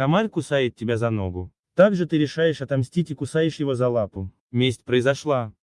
Камаль кусает тебя за ногу. Также ты решаешь отомстить и кусаешь его за лапу. Месть произошла.